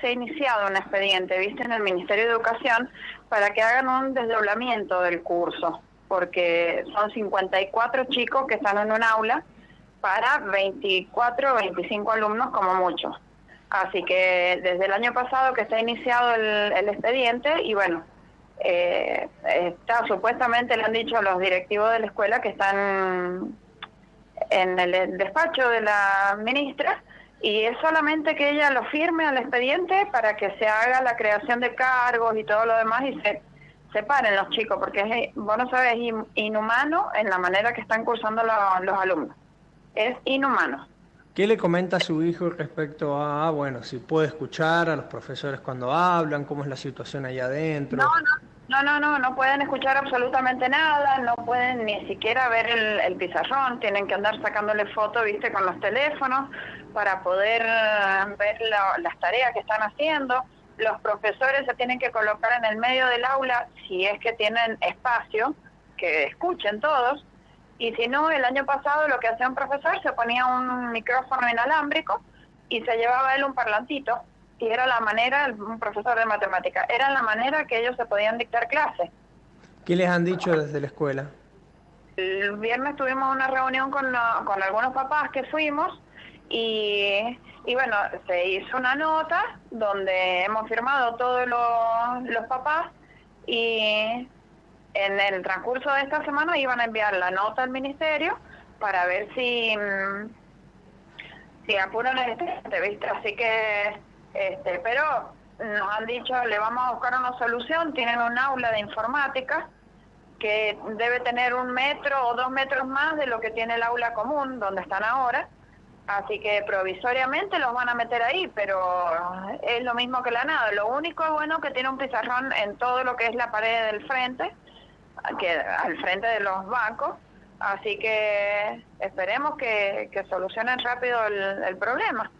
se ha iniciado un expediente, viste, en el Ministerio de Educación para que hagan un desdoblamiento del curso, porque son 54 chicos que están en un aula para 24 o 25 alumnos como mucho. Así que desde el año pasado que está iniciado el, expediente y bueno, eh, está supuestamente le han dicho a los directivos de la escuela que están en el despacho de la ministra y es solamente que ella lo firme al expediente para que se haga la creación de cargos y todo lo demás y se separen los chicos, porque es, vos no sabes, es inhumano en la manera que están cursando los alumnos. Es inhumano. ¿Qué le comenta a su hijo respecto a, bueno, si puede escuchar a los profesores cuando hablan, cómo es la situación ahí adentro? No, no, no, no, no, no pueden escuchar absolutamente nada, no pueden ni siquiera ver el, pizarrón, tienen que andar sacándole fotos, viste, con los teléfonos para poder eh, ver las tareas que están haciendo. Los profesores se tienen que colocar en el medio del aula si es que tienen espacio, que escuchen todos. Y si no, el año pasado lo que hacía un profesor se ponía un micrófono inalámbrico y se llevaba él un parlantito y era la manera, un profesor de matemática, era la manera que ellos se podían dictar clases. ¿Qué les han dicho desde la escuela? El viernes tuvimos una reunión con, con algunos papás que fuimos y, y, bueno, se hizo una nota donde hemos firmado todos los, los papás y en el transcurso de esta semana iban a enviar la nota al ministerio para ver si, mm, si apuran el ¿viste? Así que este, pero nos han dicho, le vamos a buscar una solución, tienen un aula de informática que debe tener un metro o dos metros más de lo que tiene el aula común, donde están ahora. Así que provisoriamente los van a meter ahí, pero es lo mismo que la nada. Lo único bueno que tiene un pizarrón en todo lo que es la pared del frente, que al frente de los bancos. Así que esperemos que, solucionen rápido el problema.